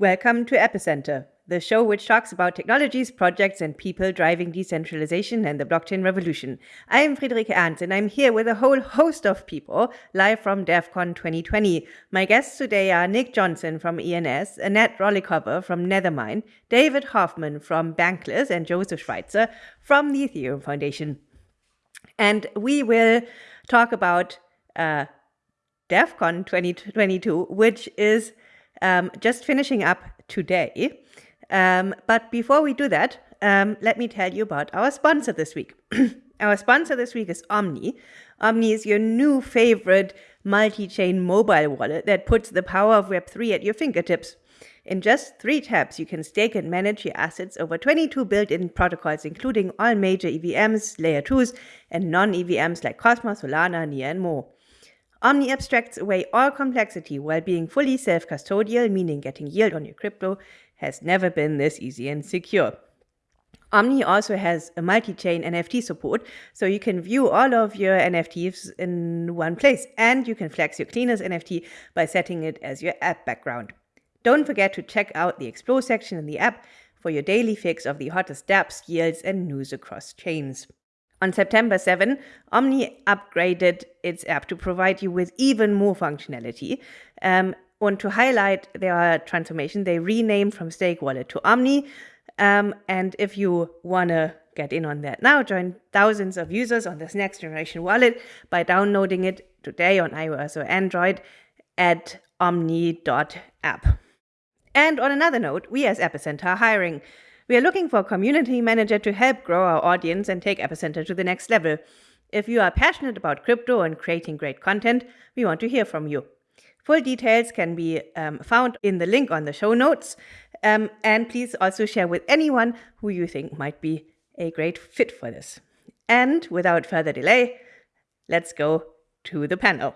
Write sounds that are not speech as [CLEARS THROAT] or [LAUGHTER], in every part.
Welcome to Epicenter, the show which talks about technologies, projects, and people driving decentralization and the blockchain revolution. I am Friederike Ernst, and I'm here with a whole host of people live from DevCon 2020. My guests today are Nick Johnson from ENS, Anett Rolikova from Nethermind, David Hoffman from Bankless, and Joseph Schweitzer from the Ethereum Foundation. And we will talk about uh, DevCon 2022, which is um, just finishing up today. Um, but before we do that, um, let me tell you about our sponsor this week. [CLEARS THROAT] our sponsor this week is Omni. Omni is your new favorite multi-chain mobile wallet that puts the power of Web3 at your fingertips. In just three taps, you can stake and manage your assets over 22 built-in protocols, including all major EVMs, Layer 2s, and non-EVMs like Cosmos, Solana, Near, and more. Omni abstracts away all complexity while being fully self-custodial, meaning getting yield on your crypto has never been this easy and secure. Omni also has a multi-chain NFT support, so you can view all of your NFTs in one place, and you can flex your cleanest NFT by setting it as your app background. Don't forget to check out the Explore section in the app for your daily fix of the hottest dApps, yields, and news across chains. On September 7, Omni upgraded its app to provide you with even more functionality. Um, and to highlight their transformation, they renamed from Steakwallet to Omni. Um, and if you want to get in on that now, join thousands of users on this next generation wallet by downloading it today on iOS or Android at omni.app. And on another note, we as Epicenter are hiring. We are looking for a community manager to help grow our audience and take Epicenter to the next level. If you are passionate about crypto and creating great content, we want to hear from you. Full details can be um, found in the link on the show notes. Um, and please also share with anyone who you think might be a great fit for this. And without further delay, let's go to the panel.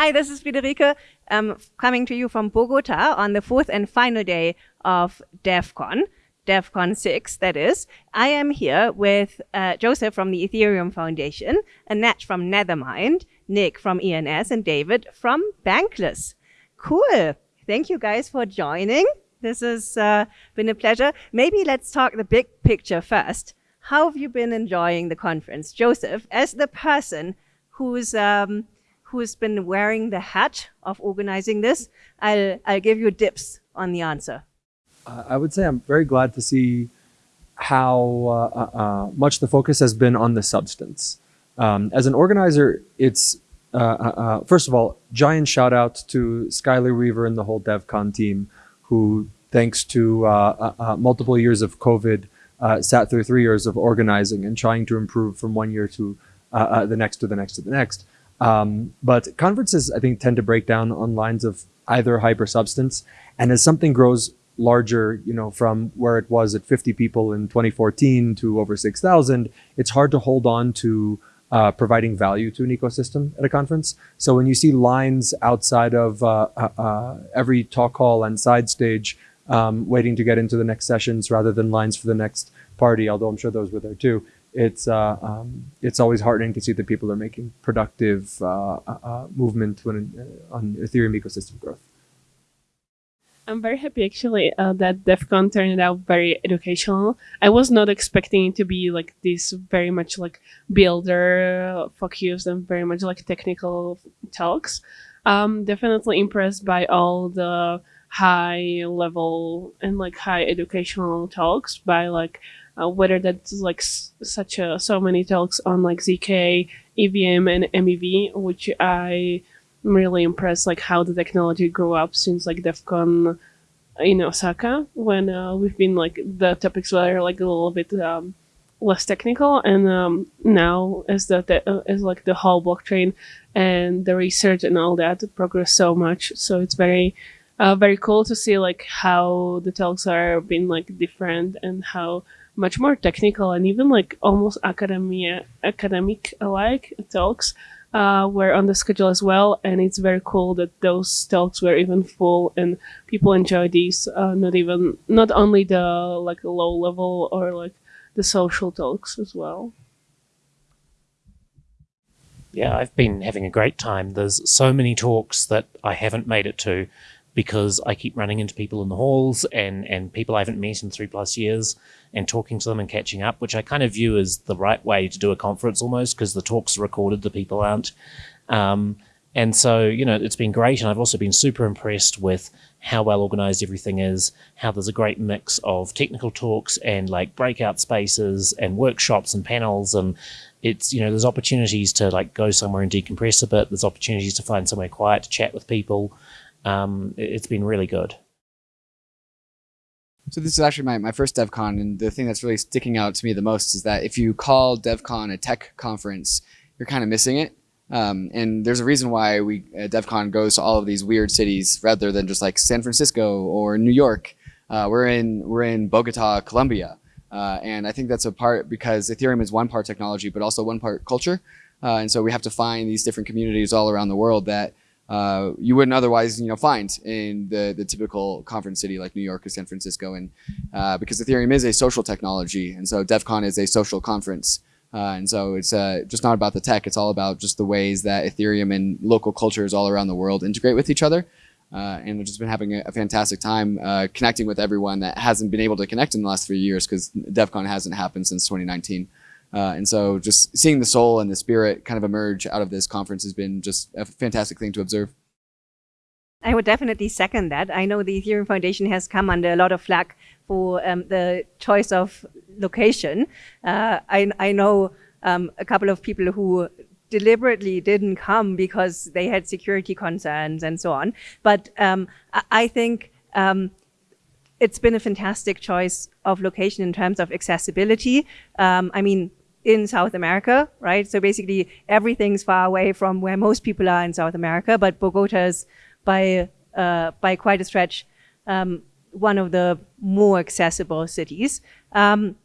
Hi, this is Friederike, um, coming to you from Bogota on the fourth and final day of DevCon, DEF CON 6, that is. I am here with uh, Joseph from the Ethereum Foundation, Anett from Nethermind, Nick from ENS, and David from Bankless. Cool. Thank you guys for joining. This has uh, been a pleasure. Maybe let's talk the big picture first. How have you been enjoying the conference? Joseph, as the person who's um, who's been wearing the hat of organizing this, I'll, I'll give you dips on the answer. I would say I'm very glad to see how uh, uh, uh much the focus has been on the substance. Um, as an organizer, it's uh, uh, first of all, giant shout out to Skylar Weaver and the whole DevCon team, who, thanks to multiple years of COVID, sat through three years of organizing and trying to improve from one year to the next to the next to the next. Um, but conferences, I think, tend to break down on lines of either hyper substance. And as something grows larger, you know, from where it was at 50 people in 2014 to over 6,000, it's hard to hold on to uh, providing value to an ecosystem at a conference. So when you see lines outside of uh, uh, uh every talk hall and side stage um, waiting to get into the next sessions rather than lines for the next party, although I'm sure those were there too, it's uh, um, it's always heartening to see that people are making productive uh, uh, uh movement when, uh, on Ethereum ecosystem growth. I'm very happy actually uh, that DevCon turned out very educational. I was not expecting it to be like this very much like builder focused and very much like technical talks. Um, definitely impressed by all the high level and like high educational talks by like uh, whether that's like such a so many talks on like zk evm and mev which i am really impressed like how the technology grew up since like DevCon in osaka when uh, we've been like the topics were like a little bit um, less technical and um, now as the, the uh, as like the whole blockchain and the research and all that progress so much. So it's very uh, very cool to see like how the talks are being like different and how much more technical and even like almost academia academic alike talks uh, were on the schedule as well. And it's very cool that those talks were even full and people enjoy these uh, not even not only the like low level or like the social talks as well. Yeah i've been having a great time. There's so many talks that i haven't made it to because I keep running into people in the halls and, and people I haven't met in three plus years and talking to them and catching up, which I kind of view as the right way to do a conference almost because the talks are recorded, the people aren't. Um, and so, you know, it's been great. And I've also been super impressed with how well organized everything is, how there's a great mix of technical talks and like breakout spaces and workshops and panels. And it's, you know, there's opportunities to like go somewhere and decompress a bit. There's opportunities to find somewhere quiet to chat with people. Um, it's been really good. So this is actually my, my first DevCon, and the thing that's really sticking out to me the most is that if you call DevCon a tech conference, you're kind of missing it. Um, and there's a reason why we uh, DevCon goes to all of these weird cities rather than just like San Francisco or New York. Uh, we're in we're in Bogota, Colombia, uh, and I think that's a part because Ethereum is one part technology, but also one part culture. Uh, and so we have to find these different communities all around the world that uh, you wouldn't otherwise, you know, find in the the typical conference city like New York or San Francisco. And uh, because Ethereum is a social technology, and so DevCon is a social conference. Uh, and so it's uh, just not about the tech. It's all about just the ways that Ethereum and local cultures all around the world integrate with each other. Uh, and we've just been having a, a fantastic time connecting with everyone that hasn't been able to connect in the last three years because DevCon hasn't happened since 2019. Uh, and so just seeing the soul and the spirit kind of emerge out of this conference has been just a fantastic thing to observe. I would definitely second that. I know the Ethereum Foundation has come under a lot of flack for um, the choice of location. Uh, I, I know um, a couple of people who deliberately didn't come because they had security concerns and so on. But um, I, think um, it's been a fantastic choice of location in terms of accessibility. Um, I mean, in South America, right? So basically everything's far away from where most people are in South America, but Bogota is by, uh, by quite a stretch um, one of the more accessible cities. Um,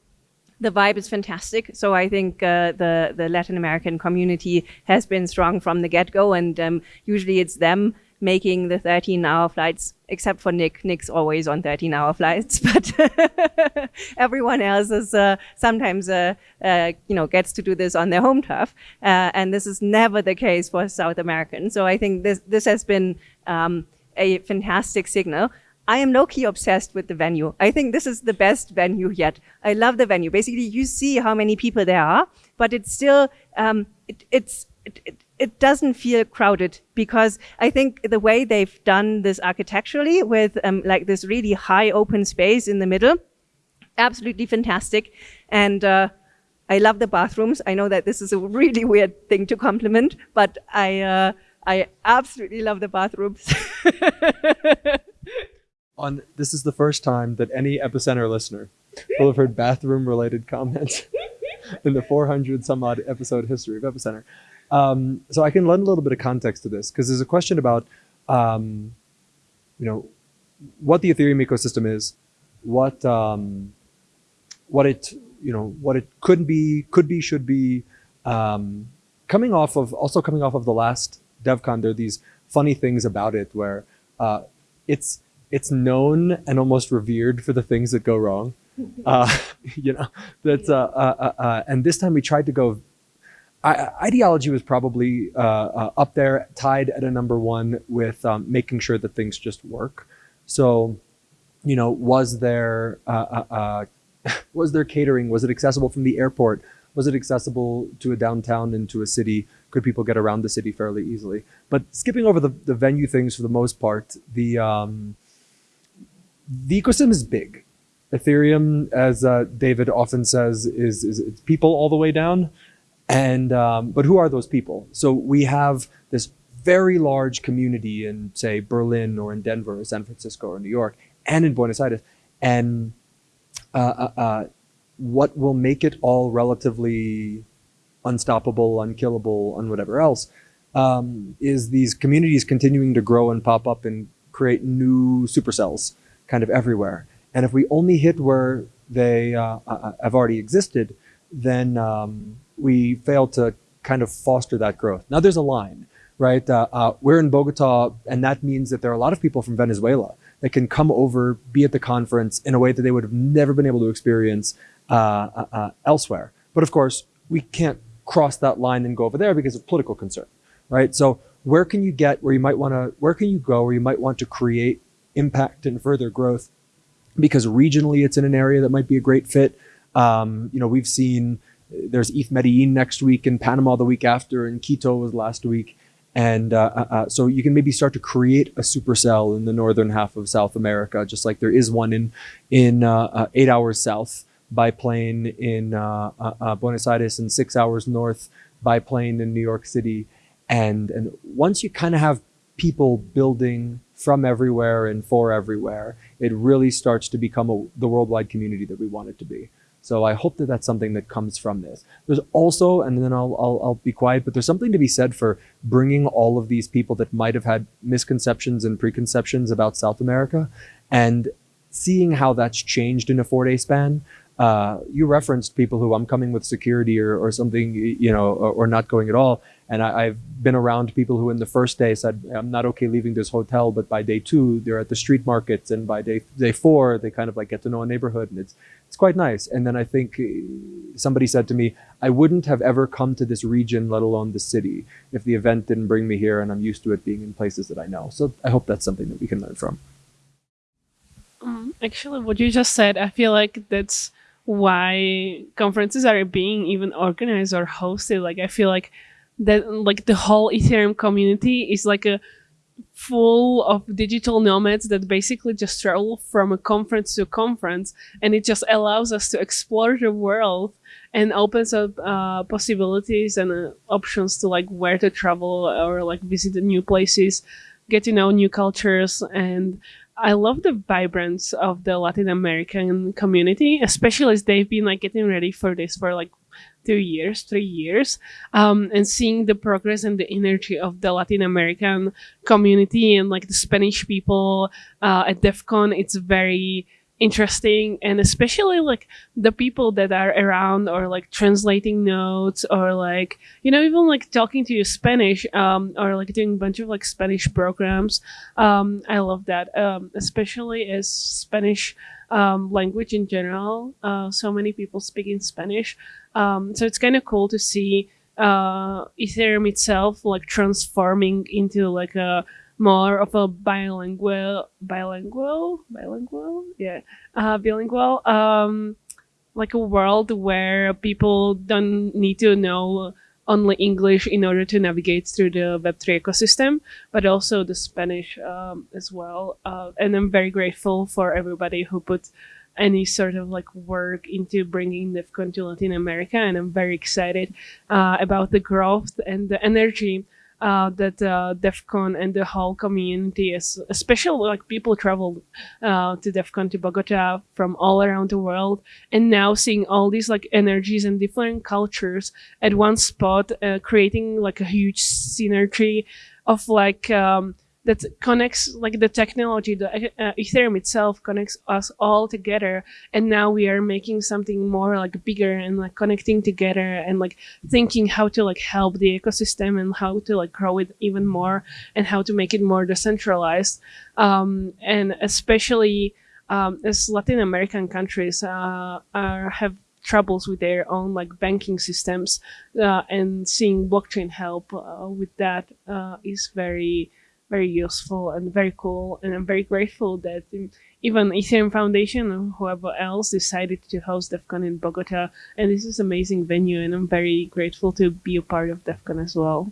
the vibe is fantastic. So I think uh, the the Latin American community has been strong from the get go, and um, usually it's them making the 13 hour flights, except for Nick. Nick's always on 13 hour flights, [LAUGHS] but [LAUGHS] everyone else is uh, sometimes, uh, uh, you know, gets to do this on their home turf. Uh, and this is never the case for South Americans. So I think this, this has been um, a fantastic signal. I am low-key obsessed with the venue. I think this is the best venue yet. I love the venue. Basically, you see how many people there are, but it's still, um, it, it's, it, it, it doesn't feel crowded because I think the way they've done this architecturally with um, like this really high open space in the middle, absolutely fantastic. And uh, I love the bathrooms. I know that this is a really [LAUGHS] weird thing to compliment, but I uh, I absolutely love the bathrooms. [LAUGHS] On this is the first time that any epicenter listener will have heard bathroom related comments [LAUGHS] in the 400 some odd episode history of epicenter. Um, so I can lend a little bit of context to this because there's a question about, um, you know, what the Ethereum ecosystem is, what um, what it you know what it could be, could be, should be. Um, coming off of also coming off of the last DevCon, there are these funny things about it where uh, it's it's known and almost revered for the things that go wrong. [LAUGHS] Uh, [LAUGHS] you know, that's uh, uh, uh, uh, and this time we tried to go I, ideology was probably uh, uh, up there, tied at a number one with um, making sure that things just work. So, you know, was there uh, uh, uh [LAUGHS] was there catering? Was it accessible from the airport? Was it accessible to a downtown and to a city? Could people get around the city fairly easily? But skipping over the, the venue things for the most part, the um, the ecosystem is big. Ethereum, as uh, David often says, is, is people all the way down. And um, but who are those people? So we have this very large community in say Berlin or in Denver or San Francisco or New York and in Buenos Aires. And uh, uh, uh, what will make it all relatively unstoppable, unkillable, and whatever else um, is these communities continuing to grow and pop up and create new supercells kind of everywhere. And if we only hit where they uh, uh, uh have already existed, then um, we fail to kind of foster that growth. Now there's a line, right? Uh, uh, we're in Bogota, and that means that there are a lot of people from Venezuela that can come over, be at the conference in a way that they would have never been able to experience uh, uh, uh elsewhere. But of course, we can't cross that line and go over there because of political concern, right? So where can you get where you might want to, where can you go where you might want to create impact and further growth because regionally it's in an area that might be a great fit. Um, you know, we've seen there's ETH Medellin next week and Panama the week after and Quito was last week. And uh, uh, uh, so you can maybe start to create a supercell in the northern half of South America, just like there is one in in uh, uh eight hours south by plane in uh, Buenos Aires and six hours north by plane in New York City. And and once you kind of have people building from everywhere and for everywhere, it really starts to become a, the worldwide community that we want it to be. So I hope that that's something that comes from this. There's also, and then I'll, I'll, I'll be quiet, but there's something to be said for bringing all of these people that might have had misconceptions and preconceptions about South America and seeing how that's changed in a four day span. Uh, you referenced people who I'm coming with security or, or something, you know, or, or not going at all. And I, have been around people who in the first day said, I'm not okay leaving this hotel, but by day two, they're at the street markets. And by day, day four, they kind of like get to know a neighborhood and it's, it's quite nice. And then I think uh, somebody said to me, I wouldn't have ever come to this region, let alone the city, if the event didn't bring me here and I'm used to it being in places that I know. So I hope that's something that we can learn from. Um, actually, what you just said, I feel like that's why conferences are being even organized or hosted. Like, I feel like that like the whole Ethereum community is like a full of digital nomads that basically just travel from a conference to a conference and it just allows us to explore the world and opens up uh, possibilities and uh, options to like where to travel or like visit new places get to know new cultures and I love the vibrance of the Latin American community, especially as they've been like getting ready for this for like two years, three years, um, and seeing the progress and the energy of the Latin American community and like the Spanish people uh, at DevCon, it's very interesting and especially like the people that are around or like translating notes or like you know even like talking to you spanish um, or like doing a bunch of like spanish programs um, i love that um, especially as spanish um, language in general uh, so many people speak in spanish um, so it's kind of cool to see uh, ethereum itself like transforming into like a more of a bilingual, bilingual, bilingual, yeah, uh, bilingual, um, like a world where people don't need to know only English in order to navigate through the Web3 ecosystem, but also the Spanish um, as well. Uh, and I'm very grateful for everybody who put any sort of like work into bringing DevCon to Latin America. And I'm very excited uh, about the growth and the energy uh, that uh, DevCon and the whole community is, especially like people travel uh, to DevCon to Bogota from all around the world, and now seeing all these like energies and different cultures at one spot, uh, creating like a huge synergy of like um, that connects like the technology the uh, ethereum itself connects us all together and now we are making something more like bigger and like connecting together and like thinking how to like help the ecosystem and how to like grow it even more and how to make it more decentralized. Um, and especially um, as latin american countries uh, are have troubles with their own like banking systems uh, and seeing blockchain help uh, with that uh, is very very useful and very cool. And I'm very grateful that even Ethereum Foundation or whoever else decided to host DevCon in Bogota. And this is amazing venue, and I'm very grateful to be a part of DevCon as well.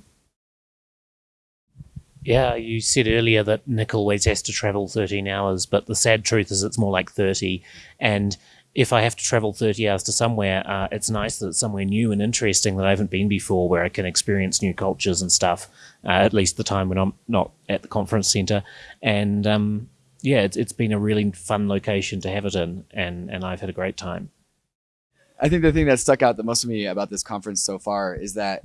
Yeah, you said earlier that Nick always has to travel 13 hours, but the sad truth is it's more like 30. And if I have to travel 30 hours to somewhere, uh, it's nice that it's somewhere new and interesting that I haven't been before where I can experience new cultures and stuff, uh, at least the time when I'm not at the conference center. And um, yeah, it's, it's been a really fun location to have it in, and, and I've had a great time. I think the thing that stuck out the most to me about this conference so far is that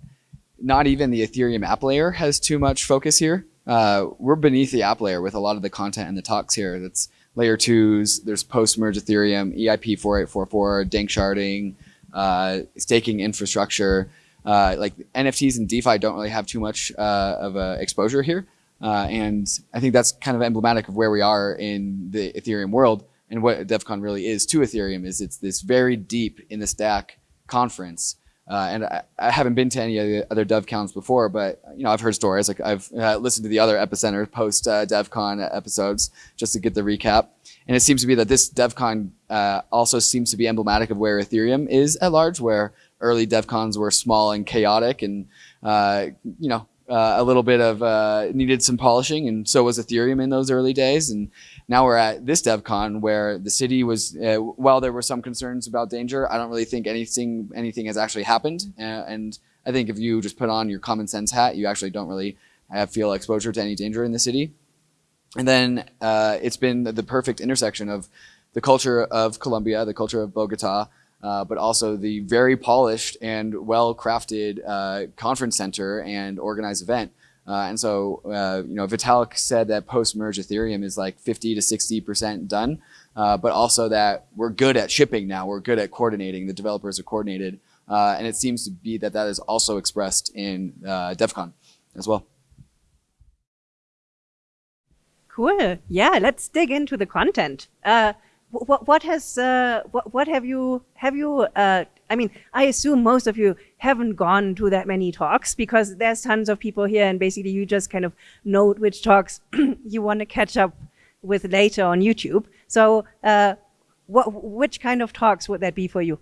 not even the Ethereum app layer has too much focus here. Uh, we're beneath the app layer with a lot of the content and the talks here. That's layer twos. There's post-merge Ethereum, EIP 4844, danksharding, uh, staking infrastructure. Uh, like NFTs and DeFi don't really have too much uh, of a exposure here. Uh, and I think that's kind of emblematic of where we are in the Ethereum world and what DevCon really is to Ethereum is it's this very deep in the stack conference Uh, and I, I, haven't been to any of the other DevCons before, but you know I've heard stories. Like I've uh, listened to the other Epicenter post uh, DevCon episodes just to get the recap. And it seems to be that this DevCon uh, also seems to be emblematic of where Ethereum is at large, where early DevCons were small and chaotic, and uh, you know uh, a little bit of uh, needed some polishing, and so was Ethereum in those early days. And now we're at this DevCon where the city was, uh, while there were some concerns about danger, I don't really think anything anything has actually happened. Uh, and I think if you just put on your common sense hat, you actually don't really have, feel exposure to any danger in the city. And then uh, it's been the perfect intersection of the culture of Colombia, the culture of Bogota, uh, but also the very polished and well-crafted uh, conference center and organized event. Uh, and so, uh, you know, Vitalik said that post-merge Ethereum is like 50 to 60% done, uh, but also that we're good at shipping now. We're good at coordinating. The developers are coordinated. and it seems to be that that is also expressed in DevCon as well. Cool. Yeah, let's dig into the content. Uh, what, what has uh, what, what have you have you? Uh, I mean, I assume most of you haven't gone to that many talks because there's tons of people here, and basically you just kind of note which talks [CLEARS THROAT] you want to catch up with later on YouTube. So, uh, what which kind of talks would that be for you?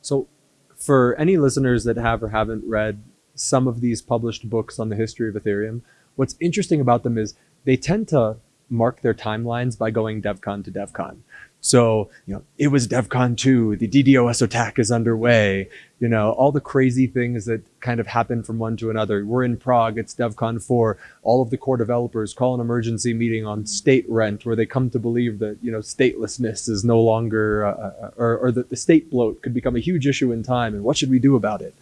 So, for any listeners that have or haven't read some of these published books on the history of Ethereum, what's interesting about them is they tend to mark their timelines by going DevCon to DevCon. So, you know, it was DevCon 2, the DDoS attack is underway, you know, all the crazy things that kind of happen from one to another. We're in Prague, it's DevCon 4. All of the core developers call an emergency meeting on state rent where they come to believe that, you know, statelessness is no longer, uh, uh or, or that the state bloat could become a huge issue in time and what should we do about it?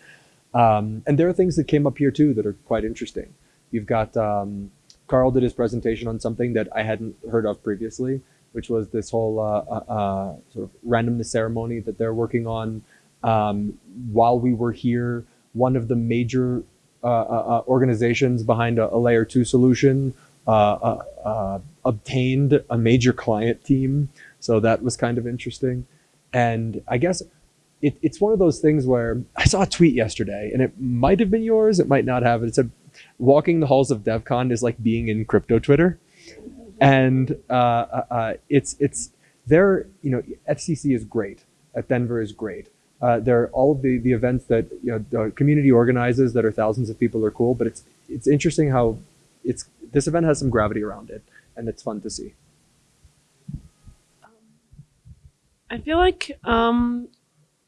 Um, and there are things that came up here too that are quite interesting. You've got um, Carl did his presentation on something that I hadn't heard of previously, which was this whole uh, uh, uh, sort of randomness ceremony that they're working on. Um, while we were here, one of the major uh, uh, uh, organizations behind a, a, layer two solution obtained a major client team. So that was kind of interesting. And I guess it, it's one of those things where I saw a tweet yesterday and it might have been yours, it might not have. It said, walking the halls of DevCon is like being in crypto Twitter, and uh, uh, uh it's it's there. You know, EthCC is great. ETHDenver is great. Uh, there are all of the, the events that you know the community organizes that are thousands of people are cool, but it's it's interesting how it's this event has some gravity around it, and it's fun to see. I feel like um,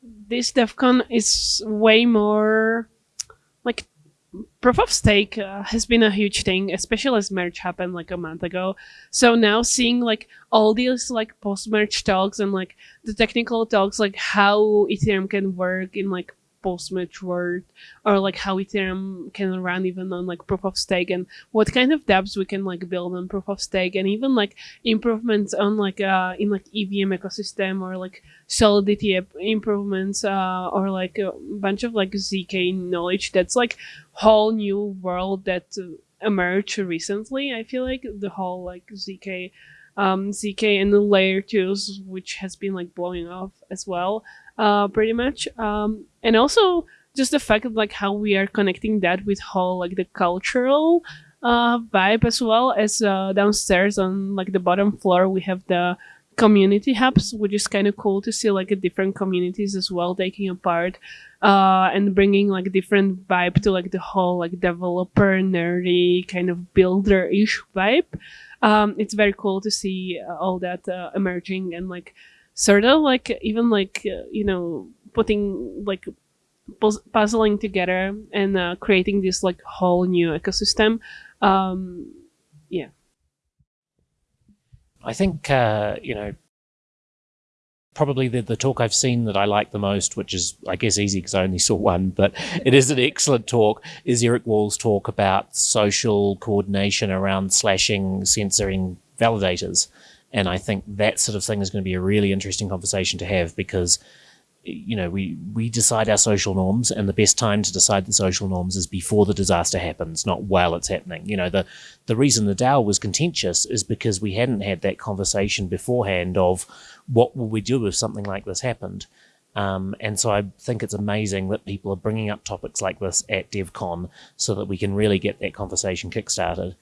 this DevCon is way more like proof of stake uh, has been a huge thing, especially as merge happened like a month ago. So now seeing like all these like post merge talks and like the technical talks, like how Ethereum can work in like post-merge world or like how ethereum can run even on like proof of stake and what kind of dapps we can like build on proof of stake and even like improvements on like uh in like evm ecosystem or like solidity improvements uh or like a bunch of like zk knowledge that's like whole new world that emerged recently i feel like the whole like zk um, ZK and the layer twos, which has been like blowing off as well uh, pretty much. Um, and also just the fact of like how we are connecting that with whole like the cultural uh, vibe as well as uh, downstairs on like the bottom floor we have the community hubs which is kind of cool to see like different communities as well taking a part uh, and bringing like different vibe to like the whole like developer nerdy kind of builder-ish vibe. Um, it's very cool to see uh, all that uh, emerging and like sort of like even like uh, you know putting like puzzling together and uh, creating this like whole new ecosystem um yeah i think uh you know probably the, the talk I've seen that I like the most, which is, I guess, easy because I only saw one, but it is an excellent talk, is Eric Wall's talk about social coordination around slashing, censoring validators. And I think that sort of thing is going to be a really interesting conversation to have because, you know, we, we decide our social norms and the best time to decide the social norms is before the disaster happens, not while it's happening. You know, the, the reason the DAO was contentious is because we hadn't had that conversation beforehand of what will we do if something like this happened. Um, and so I think it's amazing that people are bringing up topics like this at DevCon so that we can really get that conversation kickstarted.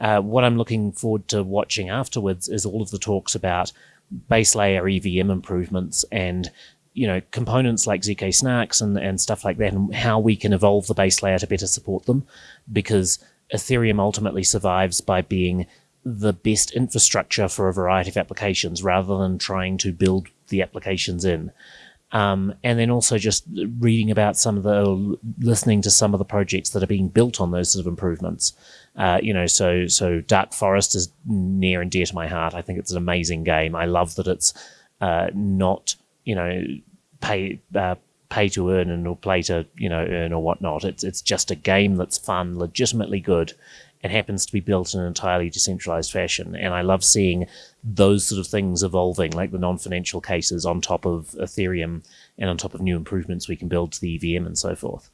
Uh, what I'm looking forward to watching afterwards is all of the talks about base layer EVM improvements and you know components like zk snarks and, and stuff like that and how we can evolve the base layer to better support them because ethereum ultimately survives by being the best infrastructure for a variety of applications rather than trying to build the applications in um, and then also just reading about some of the listening to some of the projects that are being built on those sort of improvements uh, you know, so so Dark Forest is near and dear to my heart. I think it's an amazing game. I love that it's uh, not you know pay uh, pay to earn and or play to you know earn or whatnot. It's it's just a game that's fun, legitimately good, and happens to be built in an entirely decentralized fashion. And I love seeing those sort of things evolving, like the non-financial cases on top of Ethereum and on top of new improvements we can build to the EVM and so forth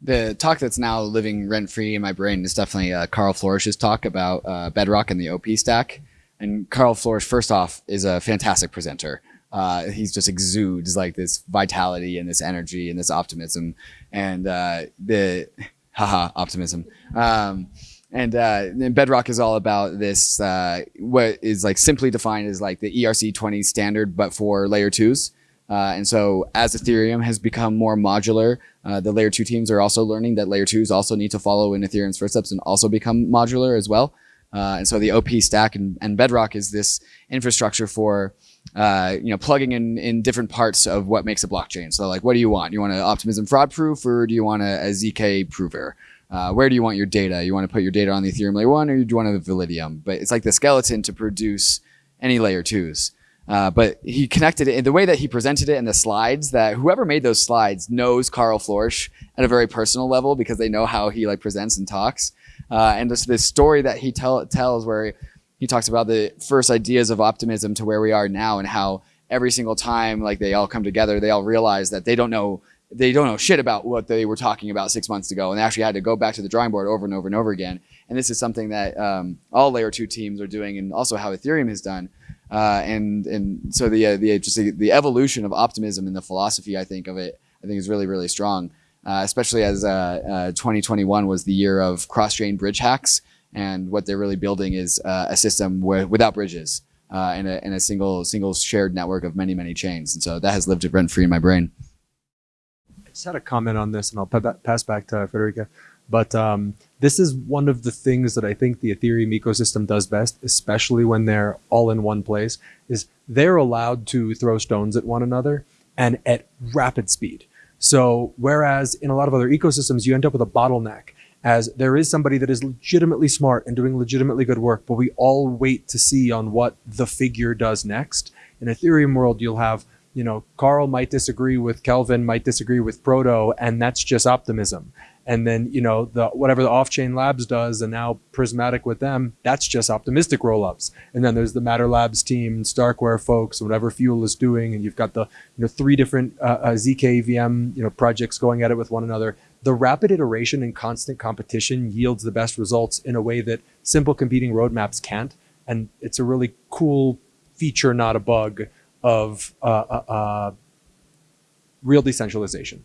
the talk that's now living rent free in my brain is definitely uh, Karl Floersch's talk about uh, Bedrock and the OP stack. And Karl Floersch, first off, is a fantastic presenter. Uh, he's just exudes like this vitality and this energy and this optimism and uh, the [LAUGHS] haha optimism. Um, and, uh, Bedrock is all about this uh, what is like simply defined as like the ERC20 standard, but for layer twos. Uh, and so as Ethereum has become more modular, uh, the layer two teams are also learning that layer twos also need to follow in Ethereum's footsteps and also become modular as well. Uh, and so the OP stack and, and, Bedrock is this infrastructure for, uh, you know, plugging in, in different parts of what makes a blockchain. So like, what do you want? You want an optimism fraud proof or do you want a, a ZK prover? Uh, where do you want your data? You want to put your data on the Ethereum layer one or do you want a Validium? But it's like the skeleton to produce any layer twos. Uh, but he connected it in the way that he presented it in the slides that whoever made those slides knows Karl Floersch at a very personal level because they know how he like presents and talks. Uh, and this, this story that he tell, tells where he talks about the first ideas of optimism to where we are now and how every single time like they all come together, they all realize that they don't know they don't know shit about what they were talking about six months ago, and they actually had to go back to the drawing board over and over and over again. And this is something that um, all layer two teams are doing, and also how Ethereum has done. Uh, and and so the uh, the just the, the, evolution of optimism and the philosophy I think of it I think is really really strong, uh, especially as uh, uh, 2021 was the year of cross chain bridge hacks, and what they're really building is uh, a system where, without bridges and a, and a single single shared network of many many chains, and so that has lived rent free in my brain. I just had a comment on this, and I'll pass back to Friederike. But um, this is one of the things that I think the Ethereum ecosystem does best, especially when they're all in one place, is they're allowed to throw stones at one another and at rapid speed. So whereas in a lot of other ecosystems, you end up with a bottleneck as there is somebody that is legitimately smart and doing legitimately good work, but we all wait to see on what the figure does next. In Ethereum world, you'll have you know, Carl might disagree with Kelvin, might disagree with Proto, and that's just optimism. And then you know the whatever the Offchain Labs does and now Prysmatic with them that's just optimistic roll-ups. And then there's the matter labs team starkware folks whatever fuel is doing and you've got the you know three different uh, uh, you know projects going at it with one another the rapid iteration and constant competition yields the best results in a way that simple competing roadmaps can't and it's a really cool feature not a bug of uh, uh, uh real decentralization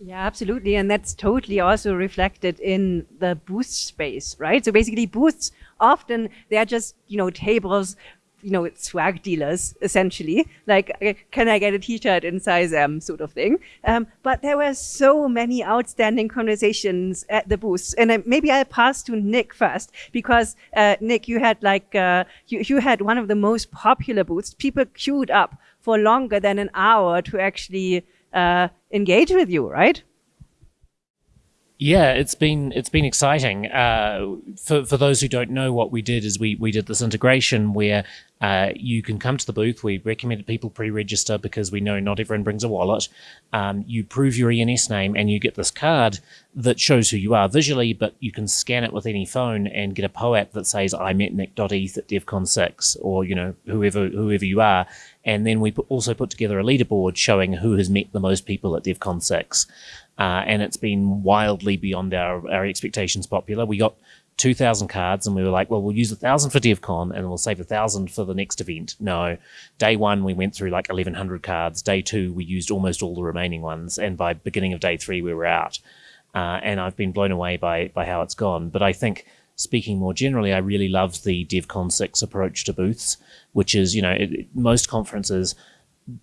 yeah, absolutely. And that's totally also reflected in the boost space, right? So basically booths, often they're just, you know, tables, you know, it's swag dealers essentially. Like, can I get a t-shirt in size M sort of thing. Um, but there were so many outstanding conversations at the booths. And maybe I'll pass to Nick first because, uh, Nick, you had like, uh, you, you had one of the most popular booths. People queued up for longer than an hour to actually uh, engage with you, right? Yeah, it's been it's been exciting. Uh, for for those who don't know, what we did is we we did this integration where uh, you can come to the booth. We recommended people pre-register because we know not everyone brings a wallet. Um, you prove your ENS name and you get this card that shows who you are visually, but you can scan it with any phone and get a POAP that says I met Nick.eth at DevCon 6 or, you know, whoever whoever you are. And then we also put together a leaderboard showing who has met the most people at DevCon 6. Uh, and it's been wildly beyond our, our expectations popular. We got 2,000 cards and we were like, well, we'll use a thousand for DevCon and we'll save a thousand for the next event. No, day one, we went through like 1,100 cards. Day two, we used almost all the remaining ones. And by beginning of day three, we were out. Uh, and I've been blown away by, by how it's gone. But I think speaking more generally, I really love the DevCon 6 approach to booths, which is, you know, it, most conferences,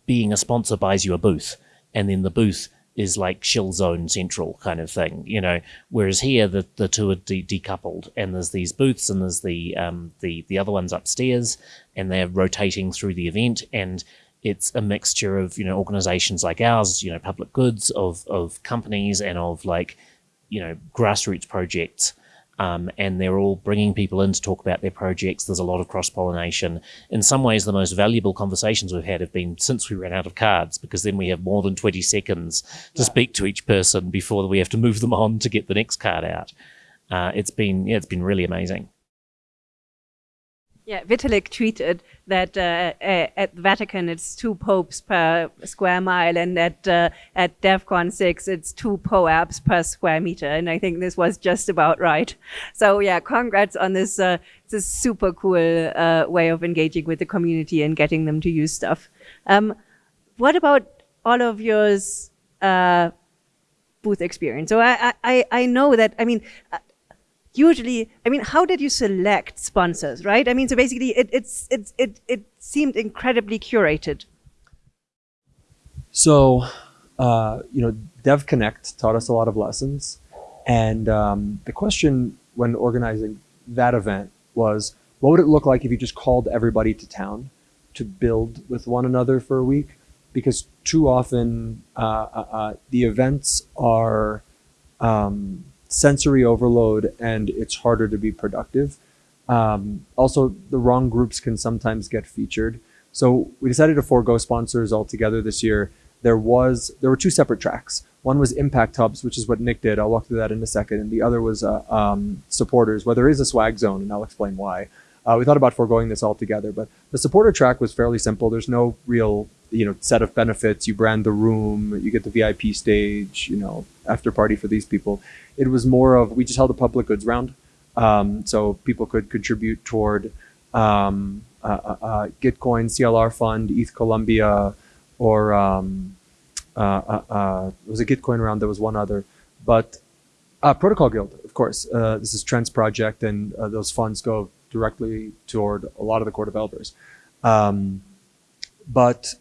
being a sponsor buys you a booth. And then the booth is like shill zone central kind of thing, you know. Whereas here, the, the two are de- decoupled, and there's these booths, and there's the um, the the other ones upstairs, and they're rotating through the event, and it's a mixture of you know organizations like ours, you know, public goods, of of companies, and of like you know grassroots projects um, and they're all bringing people in to talk about their projects. There's a lot of cross pollination. In some ways, the most valuable conversations we've had have been since we ran out of cards, because then we have more than 20 seconds to yeah. speak to each person before we have to move them on to get the next card out. Uh, it's been yeah, it's been really amazing. Yeah, Vitalik tweeted that uh, uh, at the Vatican it's two popes per square mile, and at uh, at DevCon six it's two POAPs per square meter, and I think this was just about right. So yeah, congrats on this uh, this super cool uh, way of engaging with the community and getting them to use stuff. Um, what about all of yours? Uh, booth experience. So I, I, I know that, I mean, usually, I mean, how did you select sponsors, right? I mean, so basically, it, it's, it's, it, it seemed incredibly curated. So, uh, you know, Devconnect taught us a lot of lessons. And um, the question when organizing that event was, what would it look like if you just called everybody to town to build with one another for a week? Because too often uh, uh, uh the events are um, sensory overload and it's harder to be productive. Um, also, the wrong groups can sometimes get featured. So we decided to forego sponsors altogether this year. There was there were two separate tracks. One was impact hubs, which is what Nick did. I'll walk through that in a second. And the other was uh, um, supporters, where there is a swag zone, and I'll explain why. Uh, we thought about foregoing this altogether, but the supporter track was fairly simple. There's no real you know set of benefits. You brand the room, you get the VIP stage, you know after party for these people. It was more of we just held a public goods round, um, so people could contribute toward um, uh, uh, uh Gitcoin, CLR Fund, ETH columbia or um, uh, uh, uh, it was a Gitcoin round. There was one other, but Protocol Guild, of course. this is Trent's project, and those funds go directly toward a lot of the core developers. Um, but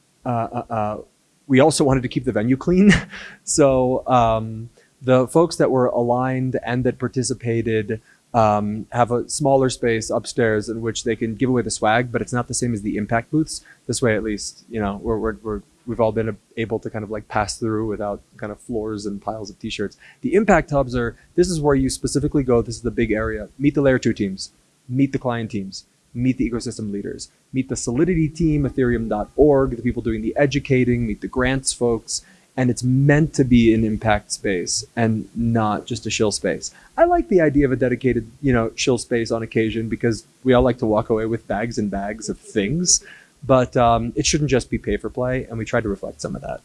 we also wanted to keep the venue clean. [LAUGHS] so um, the folks that were aligned and that participated um, have a smaller space upstairs in which they can give away the swag, but it's not the same as the impact booths. This way, at least, you know, we're, we're, we're we've all been able to kind of like pass through without kind of floors and piles of t-shirts. The impact hubs are, this is where you specifically go. This is the big area. Meet the layer two teams, meet the client teams, meet the ecosystem leaders, meet the Solidity team, Ethereum.org, the people doing the educating, meet the grants folks, and it's meant to be an impact space and not just a shill space. I like the idea of a dedicated, you know, shill space on occasion because we all like to walk away with bags and bags of things, but um, it shouldn't just be pay for play, and we try to reflect some of that.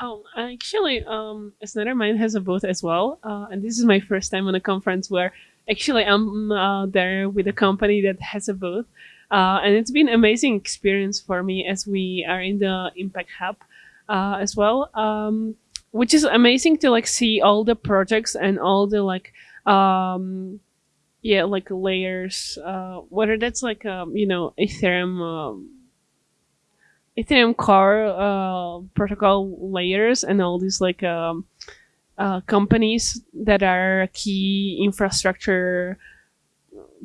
Oh, actually, um, Mind has a booth as well, uh, and this is my first time on a conference where actually I'm uh, there with a company that has a booth. Uh, and it's been amazing experience for me as we are in the impact hub uh, as well um, which is amazing to like see all the projects and all the like um, yeah like layers uh, whether that's like um, you know ethereum um, ethereum core uh, protocol layers and all these like um, uh, companies that are key infrastructure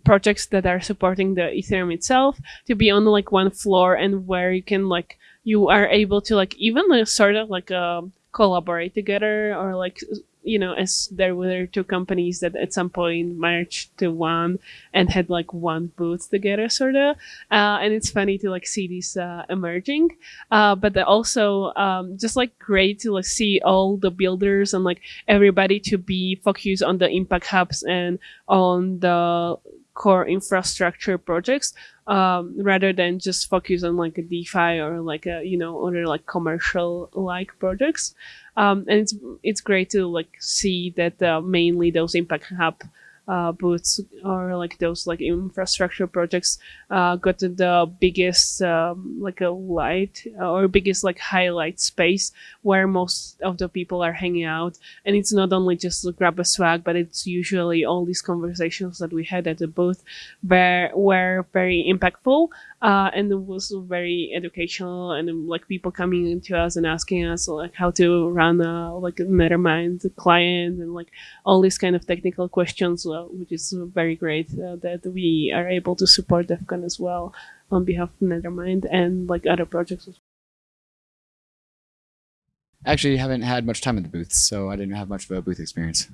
projects that are supporting the ethereum itself to be on like one floor and where you can like you are able to like even like, sort of like um, collaborate together or like you know, as there were two companies that at some point merged to one and had like one booth together, sort of. Uh, and it's funny to like see these uh, emerging, uh, but also um, just like great to like see all the builders and like everybody to be focused on the impact hubs and on the core infrastructure projects um, rather than just focus on like a DeFi or like a you know other like commercial like projects. Um, and it's it's great to like see that uh, mainly those impact hub uh, booths or like those like infrastructure projects uh, got the biggest um, like a light or biggest like highlight space where most of the people are hanging out. And it's not only just to grab a swag but it's usually all these conversations that we had at the booth were were very impactful uh, and it was very educational and like people coming into us and asking us like how to run a like a Nethermind client and like all these kind of technical questions, uh, which is very great uh, that we are able to support DevCon as well on behalf of Nethermind and like other projects. as well Actually, haven't had much time in the booths, so I didn't have much of a booth experience.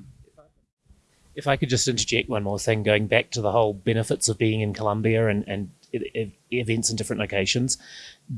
If I could just interject one more thing, going back to the whole benefits of being in Colombia and, and events in different locations.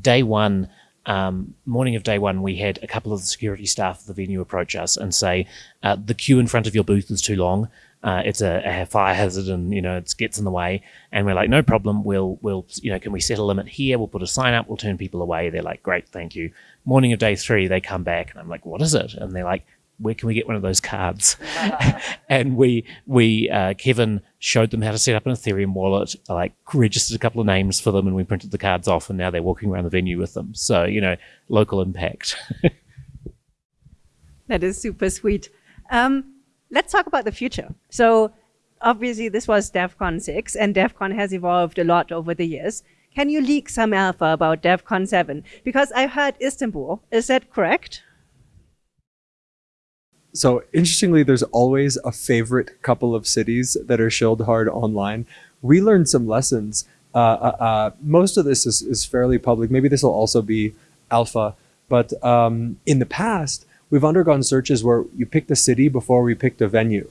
Day one, um, morning of day one, we had a couple of the security staff of the venue approach us and say, uh, the queue in front of your booth is too long. Uh, it's a, a, fire hazard and, you know, it gets in the way. And we're like, no problem. We'll, we'll, you know, can we set a limit here? We'll put a sign up. We'll turn people away. They're like, great, thank you. Morning of day three, they come back and I'm like, what is it? And they're like, where can we get one of those cards? [LAUGHS] and we we uh, Kevin showed them how to set up an Ethereum wallet, like registered a couple of names for them, and we printed the cards off, and now they're walking around the venue with them. So you know, local impact. [LAUGHS] that is super sweet. Um, let's talk about the future. So obviously, this was DevCon six, and DevCon has evolved a lot over the years. Can you leak some alpha about DevCon 7? Because I heard Istanbul. Is that correct? So interestingly, there's always a favorite couple of cities that are shilled hard online. We learned some lessons. Uh, uh, uh, most of this is, is fairly public. Maybe this will also be alpha. But um, in the past, we've undergone searches where you picked a city before we picked a venue.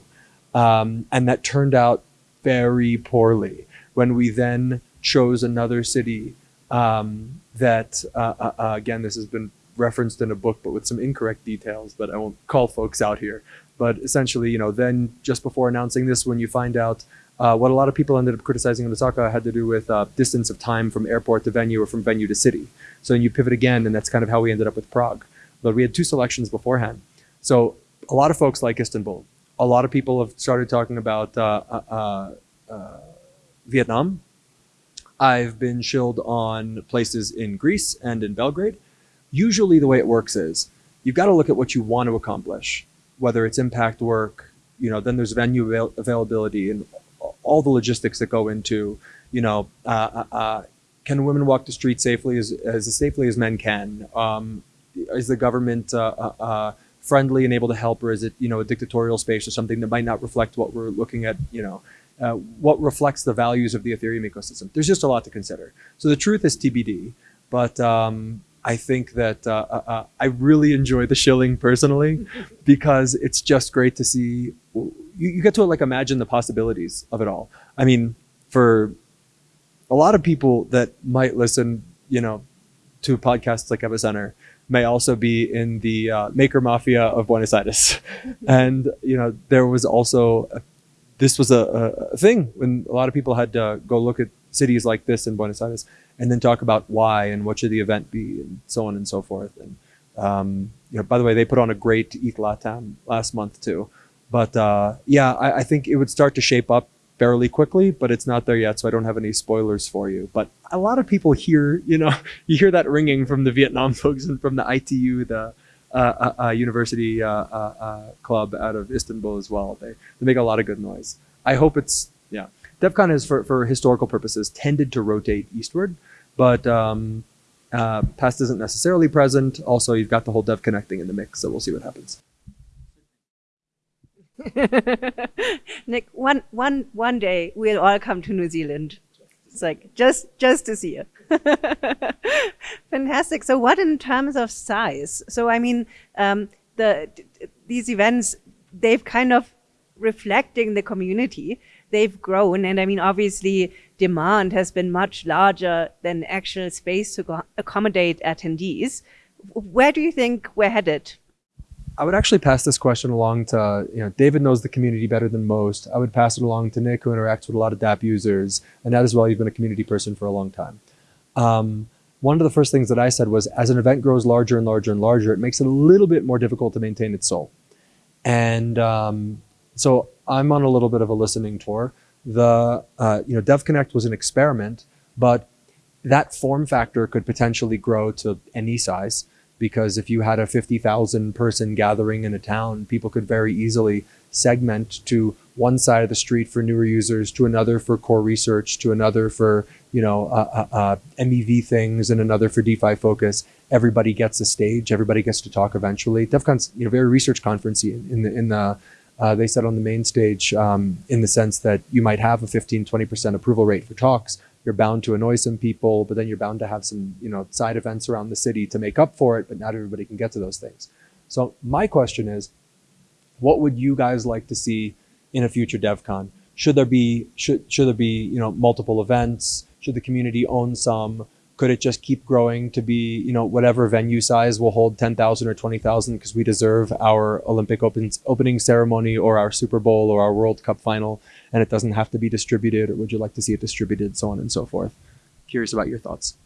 Um, and that turned out very poorly. When we then chose another city um, that, uh, uh, uh, again, this has been referenced in a book, but with some incorrect details that I won't call folks out here. But essentially, you know, then just before announcing this, when you find out uh, what a lot of people ended up criticizing in Osaka had to do with uh, distance of time from airport to venue or from venue to city. So then you pivot again, and that's kind of how we ended up with Prague. But we had two selections beforehand. So a lot of folks like Istanbul. A lot of people have started talking about uh, uh, uh Vietnam. I've been shilled on places in Greece and in Belgrade usually the way it works is you've got to look at what you want to accomplish, whether it's impact work, you know, then there's venue avail- availability and all the logistics that go into, you know, uh, uh, uh, can women walk the street safely as, as safely as men can? Um, is the government uh, uh, uh, friendly and able to help, or is it, you know, a dictatorial space or something that might not reflect what we're looking at, you know, uh, what reflects the values of the Ethereum ecosystem. There's just a lot to consider. So the truth is TBD, but um, I think that uh, uh, uh, I really enjoy the shilling personally [LAUGHS] because it's just great to see. You, you, get to like imagine the possibilities of it all. I mean, for a lot of people that might listen, you know, to podcasts like Epicenter, may also be in the uh, maker mafia of Buenos Aires, [LAUGHS] and you know there was also a, this was a, a, thing when a lot of people had to go look at cities like this in Buenos Aires and then talk about why and what should the event be and so on and so forth. And um, you know, by the way, they put on a great ETH Latam last month too. But uh, yeah, I, I, think it would start to shape up fairly quickly, but it's not there yet, so I don't have any spoilers for you. But a lot of people hear, you know, [LAUGHS] you hear that ringing from the Vietnam [LAUGHS] folks and from the ITU, the uh, uh, uh, university uh, uh, club out of Istanbul as well. They, they make a lot of good noise. I hope it's yeah. DevCon has, for, for historical purposes, tended to rotate eastward but um, uh, past isn't necessarily present. Also, you've got the whole dev connecting in the mix, so we'll see what happens. [LAUGHS] Nick, one, one, one day we'll all come to New Zealand. It's like just just to see it. [LAUGHS] Fantastic. So, what in terms of size? So, I mean, um, the these events they've kind of reflecting the community. They've grown, and I mean, obviously, demand has been much larger than actual space to accommodate attendees. Where do you think we're headed? I would actually pass this question along to, you know, David knows the community better than most. I would pass it along to Nick, who interacts with a lot of DApp users, and that as well, you've been a community person for a long time. Um, one of the first things that I said was, as an event grows larger and larger and larger, it makes it a little bit more difficult to maintain its soul. And um, so I'm on a little bit of a listening tour. The uh, you know DevConnect was an experiment, but that form factor could potentially grow to any size because if you had a 50,000 person gathering in a town, people could very easily segment to one side of the street for newer users, to another for core research, to another for you know uh, uh, uh MEV things, and another for DeFi focus. Everybody gets a stage. Everybody gets to talk eventually. DevCon's you know very research conferencey in the in the uh, they said on the main stage um, in the sense that you might have a 15 20% approval rate for talks you're bound to annoy some people but then you're bound to have some you know side events around the city to make up for it but not everybody can get to those things. So my question is what would you guys like to see in a future devcon should there be should should there be you know multiple events? Should the community own some? Could it just keep growing to be, you know, whatever venue size will hold 10,000 or 20,000 because we deserve our Olympic open, opening ceremony or our Super Bowl or our World Cup final and it doesn't have to be distributed or would you like to see it distributed, so on and so forth? Curious about your thoughts.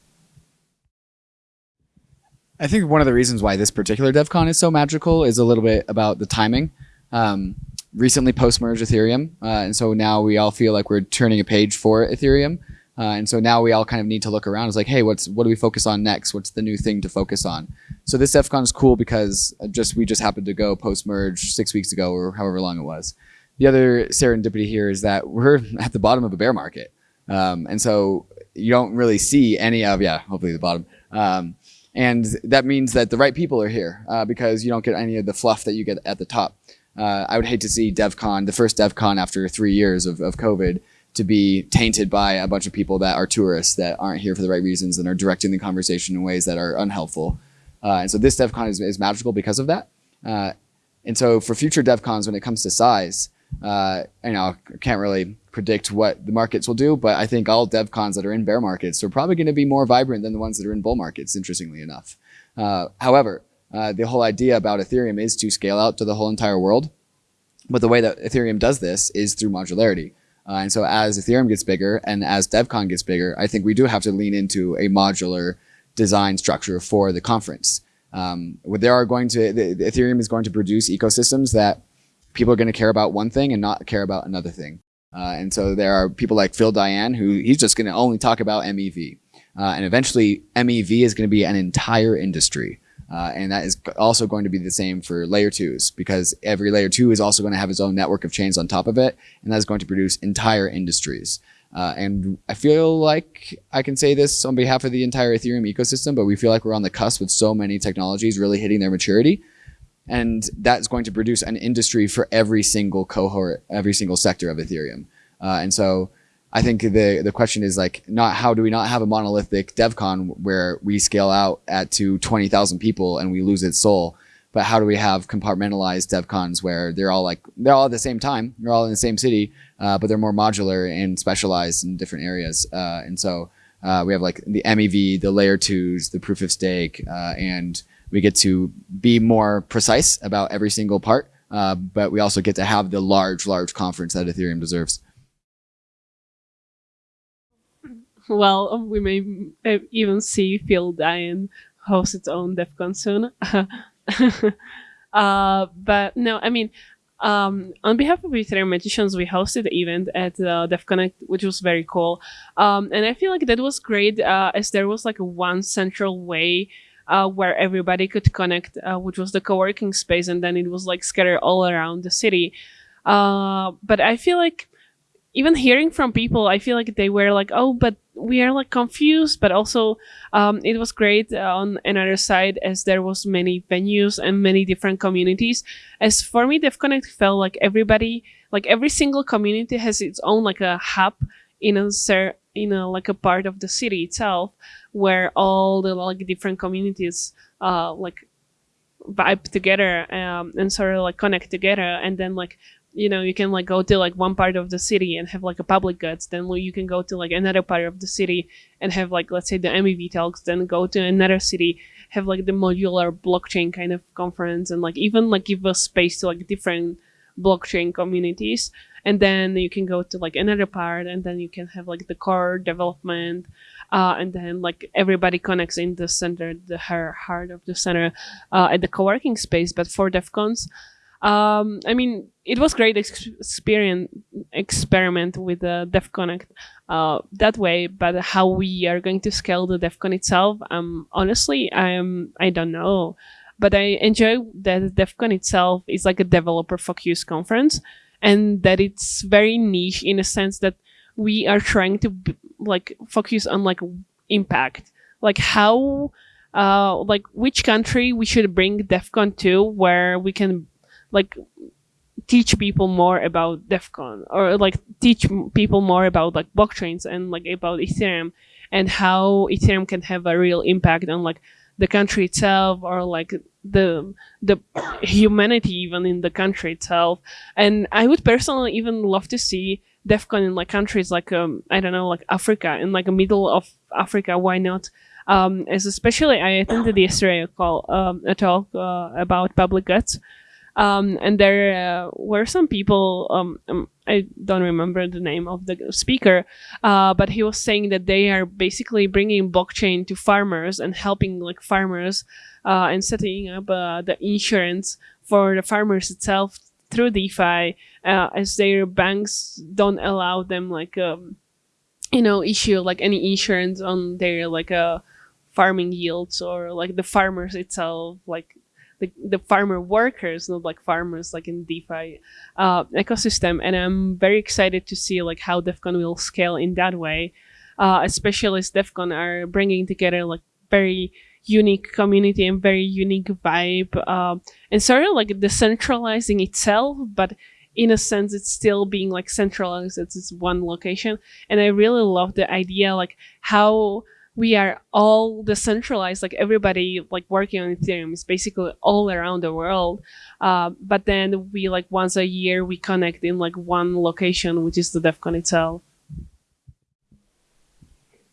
I think one of the reasons why this particular DevCon is so magical is a little bit about the timing. Um, recently post-merge Ethereum, uh, and so now we all feel like we're turning a page for Ethereum. Uh, and so now we all kind of need to look around. It's like, hey, what's what do we focus on next? What's the new thing to focus on? So this DEF CON is cool because just we just happened to go post merge six weeks ago or however long it was. The other serendipity here is that we're [LAUGHS] at the bottom of a bear market, um, and so you don't really see any of yeah, hopefully the bottom. Um, and that means that the right people are here uh, because you don't get any of the fluff that you get at the top. Uh, I would hate to see DevCon, the first DevCon after three years of, of COVID, to be tainted by a bunch of people that are tourists that aren't here for the right reasons and are directing the conversation in ways that are unhelpful. Uh, and so this DevCon is, is magical because of that. Uh, and so for future DevCons, when it comes to size, uh, you know, I can't really predict what the markets will do, but I think all DevCons that are in bear markets are probably going to be more vibrant than the ones that are in bull markets, interestingly enough. Uh, however, uh, the whole idea about Ethereum is to scale out to the whole entire world. But the way that Ethereum does this is through modularity. Uh, and so as Ethereum gets bigger and as DevCon gets bigger, I think we do have to lean into a modular design structure for the conference. Um, there are going to, the, the Ethereum is going to produce ecosystems that people are going to care about one thing and not care about another thing. Uh, and so there are people like Phil Daian who he's just going to only talk about MEV. Uh, and eventually MEV is going to be an entire industry. Uh, and that is also going to be the same for layer twos because every layer two is also going to have its own network of chains on top of it. And that is going to produce entire industries. Uh, and I feel like I can say this on behalf of the entire Ethereum ecosystem, but we feel like we're on the cusp with so many technologies really hitting their maturity. And that's going to produce an industry for every single cohort, every single sector of Ethereum. Uh, and so I think the the question is like not how do we not have a monolithic DevCon where we scale out at to twenty thousand people and we lose its soul, but how do we have compartmentalized DevCons where they're all like they're all at the same time, they're all in the same city, uh, but they're more modular and specialized in different areas, uh, and so uh, we have like the MEV, the layer twos, the proof of stake, uh, and we get to be more precise about every single part, uh, but we also get to have the large, large conference that Ethereum deserves. well, we may even see Phil Daian host its own DevCon soon. [LAUGHS] uh, but no, I mean, um, on behalf of Ethereum Magicians, we hosted the event at uh, DevConnect, which was very cool. Um, and I feel like that was great uh, as there was like one central way uh, where everybody could connect, uh, which was the co-working space. And then it was like scattered all around the city. Uh, but I feel like even hearing from people, I feel like they were like, oh, but we are like confused, but also um, it was great on another side as there was many venues and many different communities. As for me, DevConnect felt like everybody, like every single community has its own like a hub in a in a like a part of the city itself where all the like different communities uh like vibe together um, and sort of like connect together. And then like you know you can like go to like one part of the city and have like a public goods. Then you can go to like another part of the city and have like let's say the mev talks. Then go to another city have like the modular blockchain kind of conference and like even like give a space to like different blockchain communities. And then you can go to like another part and then you can have like the core development uh, and then like everybody connects in the center the her heart of the center uh, at the co-working space but for devcons Um, I mean, it was great ex- experience experiment with the Devconnect uh, that way, but how we are going to scale the DevCon itself, um, honestly, I am I don't know. But I enjoy that DevCon itself is like a developer focused conference, and that it's very niche in a sense that we are trying to like focus on like impact, like how. Uh, like which country we should bring DevCon to where we can like teach people more about DevCon or like teach people more about like blockchains and like about Ethereum and how Ethereum can have a real impact on like the country itself or like the the humanity even in the country itself. And I would personally even love to see DevCon in like countries like um I don't know like Africa in like the middle of Africa. Why not? Um, as especially I attended yesterday a call um, a talk uh, about public goods um, and there uh, were some people um, um, i don't remember the name of the speaker uh, but he was saying that they are basically bringing blockchain to farmers and helping like farmers uh, and setting up uh, the insurance for the farmers itself through defi uh, as their banks don't allow them like um, you know issue like any insurance on their like uh farming yields or like the farmers itself like the, the farmer workers, not like farmers like in DeFi uh, ecosystem. And I'm very excited to see like how DevCon will scale in that way, uh, especially as DevCon are bringing together like very unique community and very unique vibe, uh, and sort of like decentralizing itself, but in a sense it's still being like centralized at this one location. And I really love the idea like how we are all decentralized like everybody like working on ethereum is basically all around the world uh, but then we like once a year we connect in like one location which is the DevCon itself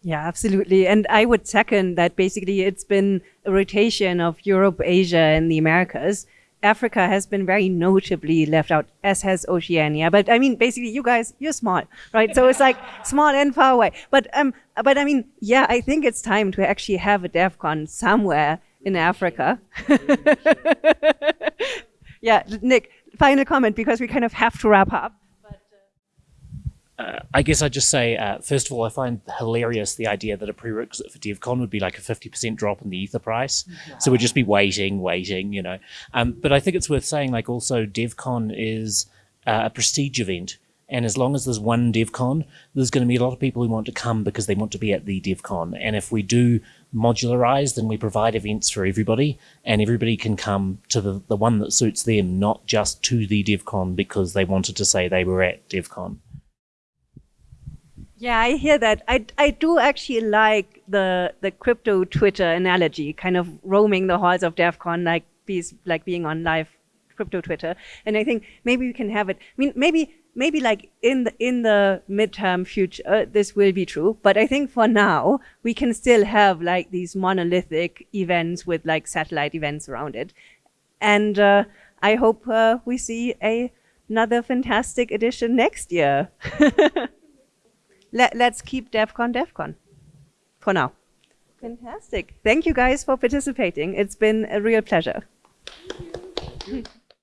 Yeah, absolutely. And I would second that basically it's been a rotation of Europe, Asia, and the Americas. Africa has been very notably left out, as has Oceania. But I mean, basically, you guys, you're small, right? So it's like [LAUGHS] small and far away. But um, but I mean, yeah, I think it's time to actually have a DevCon somewhere in Africa. [LAUGHS] yeah, Nick, final comment because we kind of have to wrap up. Uh, I guess I'd just say, uh, first of all, I find hilarious the idea that a prerequisite for DevCon would be like a 50% drop in the Ether price. So we'd just be waiting, waiting, you know. Um, but I think it's worth saying, like, also, DevCon is uh, a prestige event. And as long as there's one DevCon, there's going to be a lot of people who want to come because they want to be at the DevCon. And if we do modularize, then we provide events for everybody, and everybody can come to the, the one that suits them, not just to the DevCon because they wanted to say they were at DevCon. Yeah, I hear that. I, I do actually like the the crypto Twitter analogy, kind of roaming the halls of DevCon like bees, like being on live crypto Twitter. And I think maybe we can have it. I mean, maybe maybe like in the in the midterm future, uh, this will be true. But I think for now we can still have like these monolithic events with like satellite events around it. And uh, I hope uh, we see a another fantastic edition next year. [LAUGHS] Let, let's keep DevCon DEF CON for now. Fantastic. Thank you guys for participating. It's been a real pleasure.